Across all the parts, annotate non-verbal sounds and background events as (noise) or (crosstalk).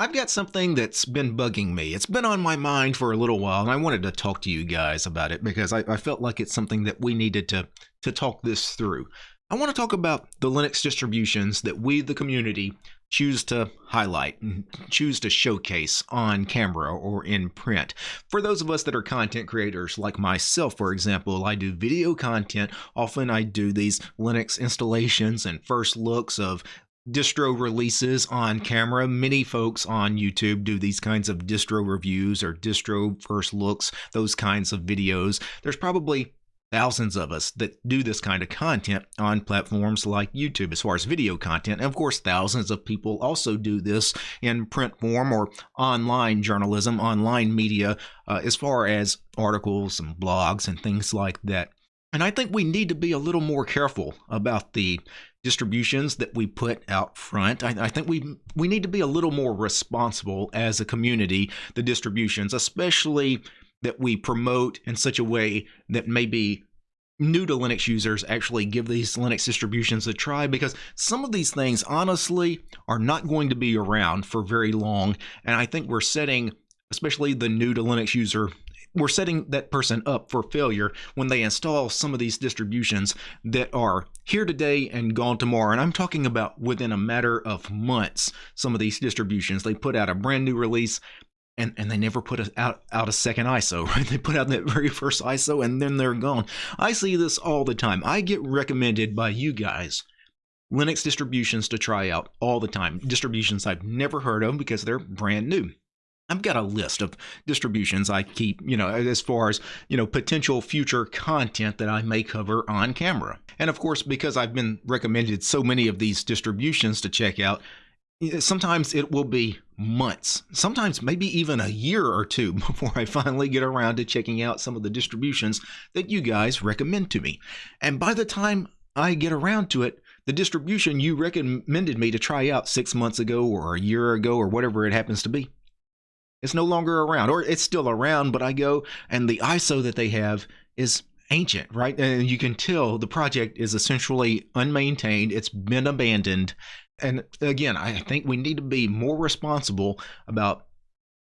I've got something that's been bugging me. It's been on my mind for a little while, and I wanted to talk to you guys about it because I, I felt like it's something that we needed to, to talk this through. I want to talk about the Linux distributions that we, the community, choose to highlight and choose to showcase on camera or in print. For those of us that are content creators like myself, for example, I do video content. Often I do these Linux installations and first looks of distro releases on camera. Many folks on YouTube do these kinds of distro reviews or distro first looks, those kinds of videos. There's probably thousands of us that do this kind of content on platforms like YouTube as far as video content. And of course, thousands of people also do this in print form or online journalism, online media, uh, as far as articles and blogs and things like that. And I think we need to be a little more careful about the distributions that we put out front. I, I, think we we need to be a little more responsible as a community. The distributions, especially that we promote in such a way that maybe new to Linux users actually give these Linux distributions a try because some of these things honestly are not going to be around for very long and I think we're setting especially the new to Linux user we're setting that person up for failure when they install some of these distributions that are here today and gone tomorrow. And I'm talking about within a matter of months, some of these distributions. They put out a brand new release and, and they never put a, out, out a second ISO, (laughs) right? They put out that very first ISO and then they're gone. I see this all the time. I get recommended by you guys Linux distributions to try out all the time. Distributions I've never heard of because they're brand new. I've got a list of distributions I keep, you know, as far as, you know, potential future content that I may cover on camera. And of course, because I've been recommended so many of these distributions to check out, sometimes it will be months, sometimes maybe even a year or two (laughs) before I finally get around to checking out some of the distributions that you guys recommend to me. And by the time I get around to it, the distribution you recommended me to try out six months ago or a year ago or whatever it happens to be it's no longer around, or it's still around, but I go and the ISO that they have is ancient, right? And you can tell the project is essentially unmaintained, it's been abandoned. And again, I think we need to be more responsible about,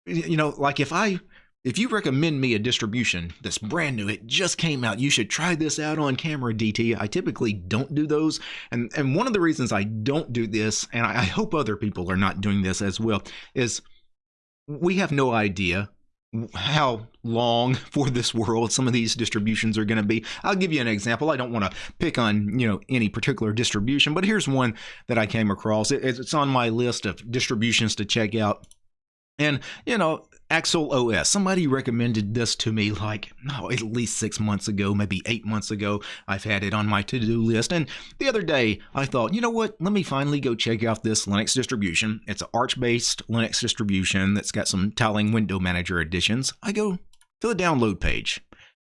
you know, like if I. If you recommend me a distribution that's brand new, it just came out, you should try this out on camera, DT. I typically don't do those. And and one of the reasons I don't do this, and I I hope other people are not doing this as well, is we have no idea how long (laughs) for this world some of these distributions are going to be. I'll give you an example. I don't want to pick on, you know, any particular distribution, but here's one that I came across. It's on my list of distributions to check out. And, you know, Axyl OS. Somebody recommended this to me like, no, at least six months ago, maybe eight months ago. I've had it on my to do list. And the other day, I thought, you know what? Let me finally go check out this Linux distribution. It's an Arch based Linux distribution that's got some tiling window manager additions. I go to the download page.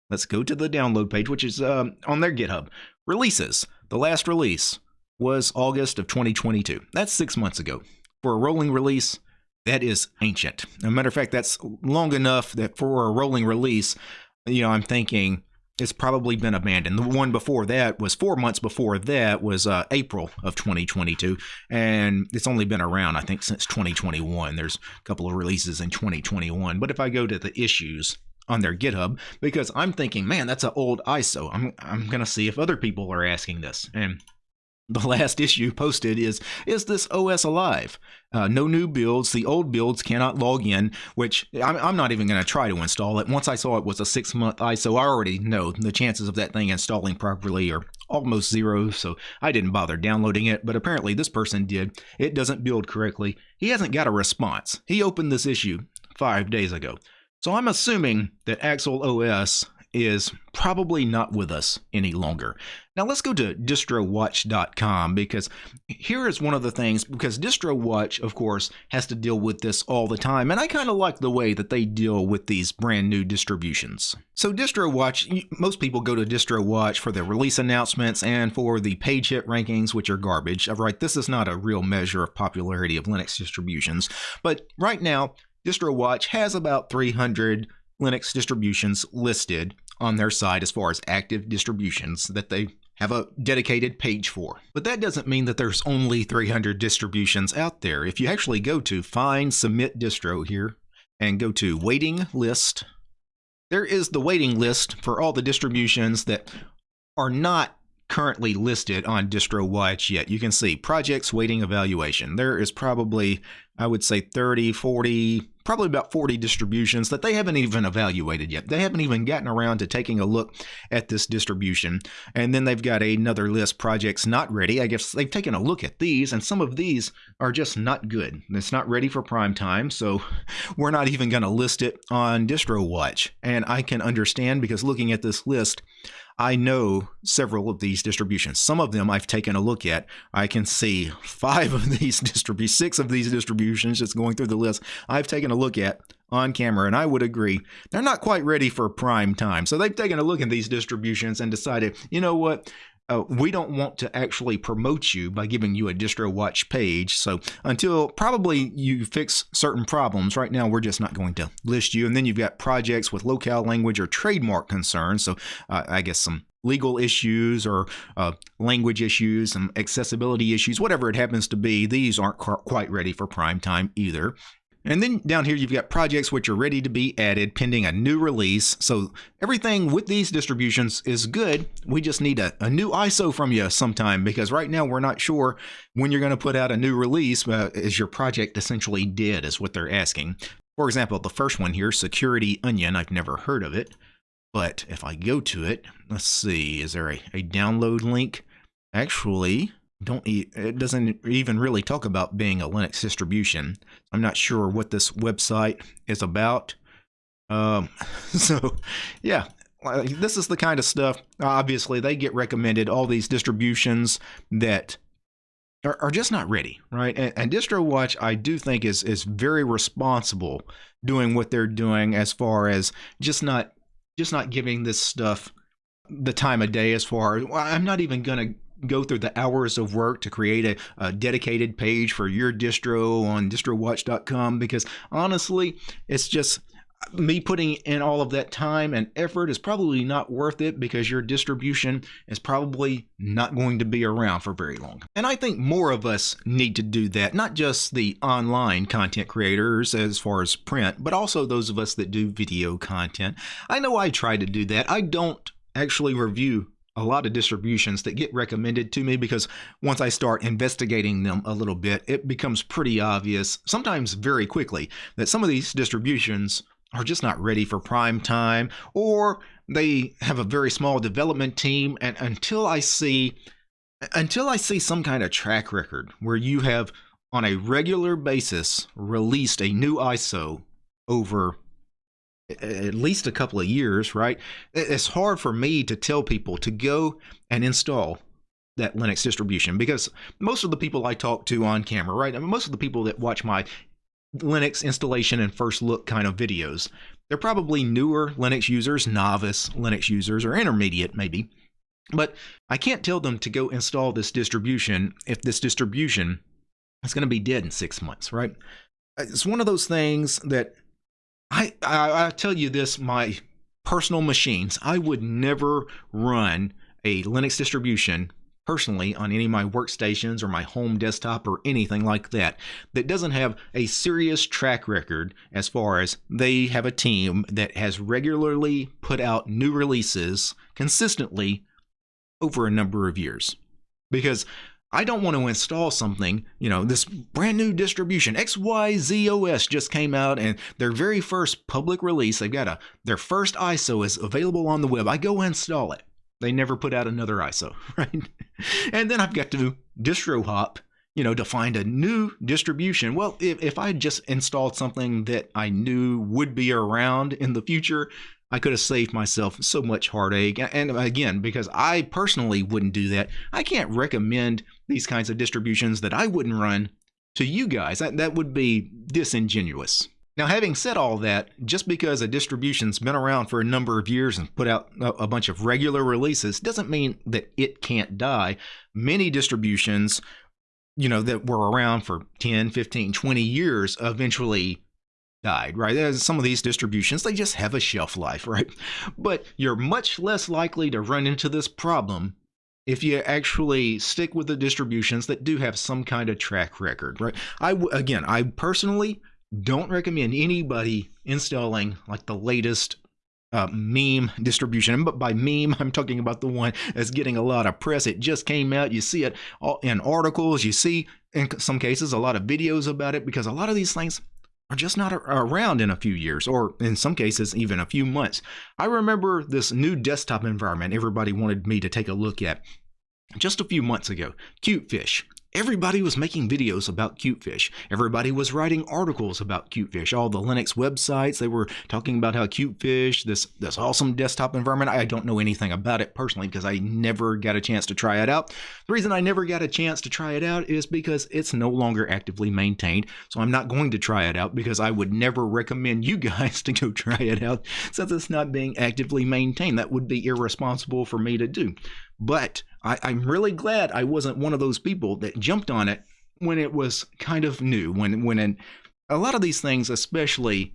Let's go to the download page, which is um, on their GitHub. Releases. The last release was August of 2022. That's six months ago. For a rolling release, that is ancient. As a matter of fact, that's long enough that for a rolling release, you know, I'm thinking it's probably been abandoned. The one before that was four months before that was uh, April of 2022, and it's only been around, I think, since 2021. There's a couple of releases in 2021. But if I go to the issues on their GitHub, because I'm thinking, man, that's an old ISO. I'm I'm gonna see if other people are asking this, and (laughs) the last issue posted is is this OS alive? Uh, no new builds. The old builds cannot log in, which I'm, I'm not even going to try to install it. Once I saw it was a six month ISO, I already know the chances of that thing installing properly are almost zero, so I didn't bother downloading it. But apparently, this person did. It doesn't build correctly. He hasn't got a response. He opened this issue five days ago. So I'm assuming that Axyl OS is probably not with us any longer. Now let's go to distrowatch.com because here is one of the things because DistroWatch of course has to deal with this all the time and I kind of like the way that they deal with these brand new distributions. So DistroWatch most people go to DistroWatch for the release announcements and for the page hit rankings which are garbage. Right, this is not a real measure of popularity of Linux distributions, but right now DistroWatch has about 300 Linux distributions listed on their site as far as active distributions that they have a dedicated page for. But that doesn't mean that there's only 300 distributions out there. If you actually go to Find Submit Distro here and go to Waiting List, there is the waiting list for all the distributions that are not currently listed on DistroWatch yet. You can see projects waiting evaluation. There is probably, I would say 30, 40, probably about 40 distributions that they haven't even evaluated yet. They haven't even gotten around to taking a look at this distribution. And then they've got another list projects not ready. I guess they've taken a look at these and some of these are just not good. It's not ready for prime time, so (laughs) we're not even going to list it on DistroWatch. And I can understand because looking at this list, I know several of these distributions. Some of them I've taken a look at. I can see five of (laughs) these distributions, six of these distributions just going through the list I've taken a look at on camera, and I would agree they're not quite ready for prime time. So they've taken a look at these distributions and decided, you know what, uh, we don't want to actually promote you by giving you a distro watch page. So until probably you fix certain problems, right now we're just not going to list you. And then you've got projects with locale language or trademark concerns. So uh, I guess some legal issues or uh, language issues, some accessibility issues, whatever it happens to be, these aren't quite ready for prime time either. And then down here, you've got projects which are ready to be added pending a new release. So everything with these distributions is good. We just need a, a new ISO from you sometime because right now we're not sure when you're going to put out a new release. Uh, is your project essentially dead is what they're asking. For example, the first one here, Security Onion, I've never heard of it. But if I go to it, let's see, is there a, a download link? Actually, don't it doesn't even really talk about being a Linux distribution. I'm not sure what this website is about. Um, (laughs) so, yeah, this is the kind of stuff. Obviously, they get recommended all these distributions that are, are just not ready, right? And, and DistroWatch, I do think, is is very responsible doing what they're doing as far as just not just not giving this stuff the time of day as far as well, I'm not even going to go through the hours of work to create a, a, dedicated page for your distro on distrowatch.com because honestly, it's just me putting in all of that time and effort is probably not worth it because your distribution is probably not going to be around for very long. And I think more of us need to do that, not just the online content creators as far as print, but also those of us that do video content. I know I try to do that. I don't actually review a lot of distributions that get recommended to me because once I start investigating them a little bit, it becomes pretty obvious, sometimes very quickly, that some of these distributions are just not ready for prime time or they have a very small development team. And until I see until I see some kind of track record where you have on a regular basis released a new ISO over at least a couple of years, right? It's hard for me to tell people to go and install that Linux distribution because most of the people I talk to on camera, right? I mean, most of the people that watch my Linux installation and first look kind of videos, they're probably newer Linux users, novice Linux users, or intermediate maybe. But I can't tell them to go install this distribution if this distribution is going to be dead in six months, right? It's one of those things that I, I, I tell you this, my personal machines, I would never run a Linux distribution personally on any of my workstations or my home desktop or anything like that that doesn't have a serious track record as far as they have a team that has regularly put out new releases consistently over a number of years. Because I don't want to install something, you know, this brand new distribution, XYZOS just came out and their very first public release, they've got a, their first ISO is available on the web. I go install it. They never put out another ISO, (laughs) right? And then I've got to distro hop, you know, to find a new distribution. Well, if, if I just installed something that I knew would be around in the future, I could have saved myself so much heartache. And again, because I personally wouldn't do that, I can't recommend these kinds of distributions that I wouldn't run to you guys. That, that would be disingenuous. Now, having said all that, just because a distribution's been around for a number of years and put out a bunch of regular releases doesn't mean that it can't die. Many distributions, you know, that were around for 10, 15, 20 years eventually died, right? Some of these distributions, they just have a shelf life, (laughs) right? But you're much less likely to run into this problem if you actually stick with the distributions that do have some kind of track record, right? I again, I personally don't recommend anybody installing like the latest uh, meme distribution. But by meme, (laughs) I'm talking about the one that's getting a lot of press. It just came out. You see it in articles. You see, in some cases, a lot of videos about it because a lot of these things are just not around in a few years, or in some cases, even a few months. I remember this new desktop environment everybody wanted me to take a look at just a few months ago, Cutefish. Everybody was making videos about Cutefish. Everybody was writing articles about Cutefish. All the Linux websites, they were talking about how Cutefish, this, this awesome desktop environment, I don't know anything about it personally because I never got a chance to try it out. The reason I never got a chance to try it out is because it's no longer actively maintained. So I'm not going to try it out because I would never recommend you (laughs) guys to go try it out since it's not being actively maintained. That would be irresponsible for me to do. But I, I'm really glad I wasn't one of those people that jumped on it when it was kind of new. When when in, a lot of these things, especially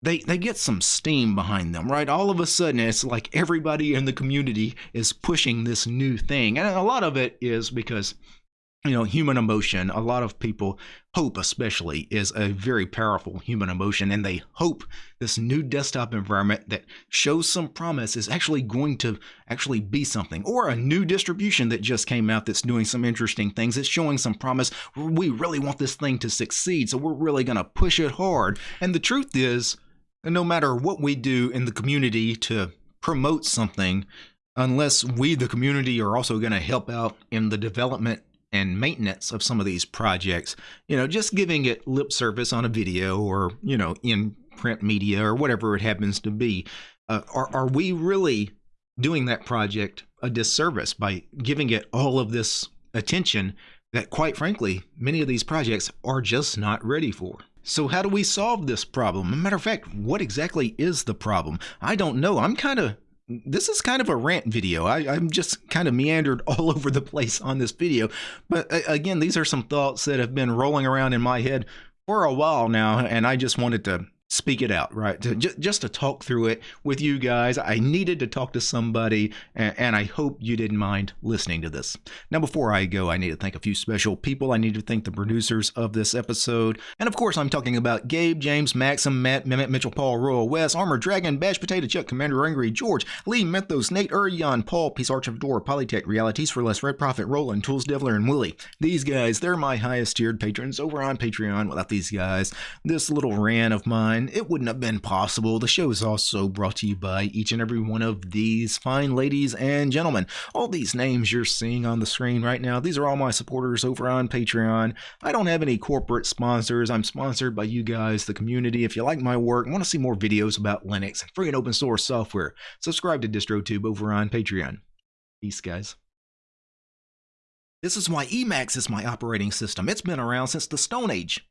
they they get some steam behind them, right? All of a sudden, it's like everybody in the community is pushing this new thing, and a lot of it is because you know, human emotion, a lot of people, hope especially, is a very powerful human emotion. And they hope this new desktop environment that shows some promise is actually going to actually be something. Or a new distribution that just came out that's doing some interesting things. It's showing some promise. We really want this thing to succeed. So we're really going to push it hard. And the truth is, no matter what we do in the community to promote something, unless we, the community, are also going to help out in the development and maintenance of some of these projects, you know, just giving it lip service on a video or, you know, in print media or whatever it happens to be, uh, are, are we really doing that project a disservice by giving it all of this attention that, quite frankly, many of these projects are just not ready for? So, how do we solve this problem? matter of fact, what exactly is the problem? I don't know. I'm kind of this is kind of a rant video. I, am just kind of meandered (laughs) all over the place on this video. But again, these are some thoughts that have been rolling around in my head for a while now, and I just wanted to speak it out, right? To, just to talk through it with you guys. I needed to talk to somebody, and, and, I hope you didn't mind listening to this. Now, before I go, I need to thank a few special people. I need to thank the producers of this episode. And of course, I'm talking about Gabe, James, Maxim, Matt, Mehmet, Mitchell, Paul, Royal West, Armor Dragon, Bash Potato Chuck, Commander Angry, George, Lee, Mythos, Nate, Urion, Paul, Peace Arch of Door, Polytech, Realities for Less, Red Prophet, Roland, Tools Devler, and Willie. These guys, they're my highest tiered patrons over on Patreon. Without these guys, this little rant of mine it wouldn't have been possible. The show is also brought to you by each and every one of these fine ladies and gentlemen. All these names you're seeing on the screen right now, these are all my supporters over on Patreon. I don't have any corporate sponsors. I'm sponsored by you guys, the community. If you like my work want to see more videos about Linux and free and open source software, subscribe to DistroTube over on Patreon. Peace, guys. This is why Emacs is my operating system. It's been around since the Stone Age.